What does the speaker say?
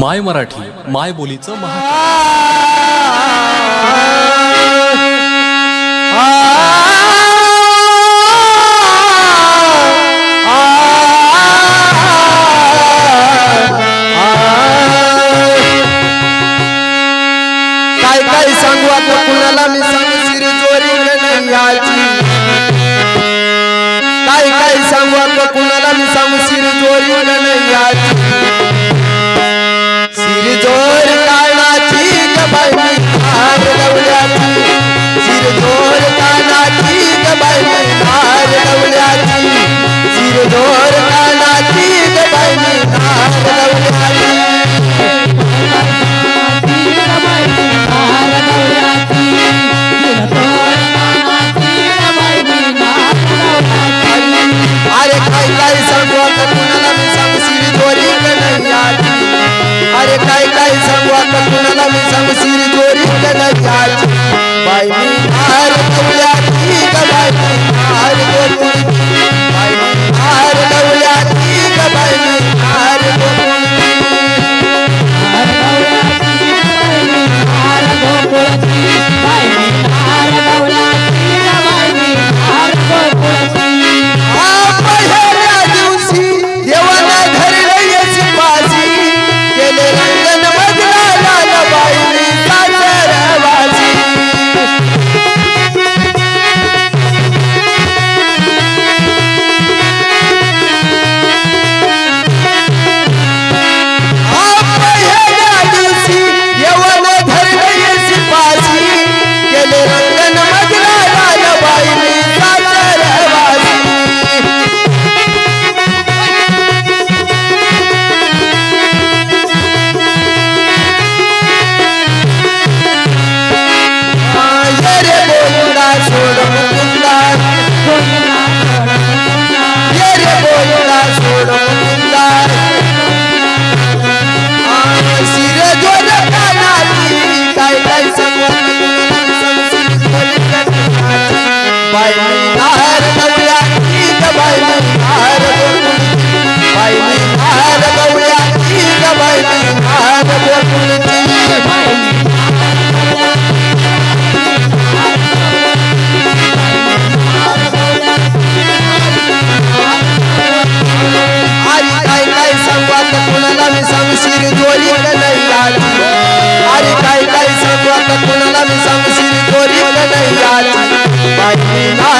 माय मराठी माय बोलीचं महा काय काय सांगू आता कुणाला मी सांगू सिरीजवरी नाही काय काय सांगू आता कुणाला मी सांगू सिरीजवरी नाही याची आई ना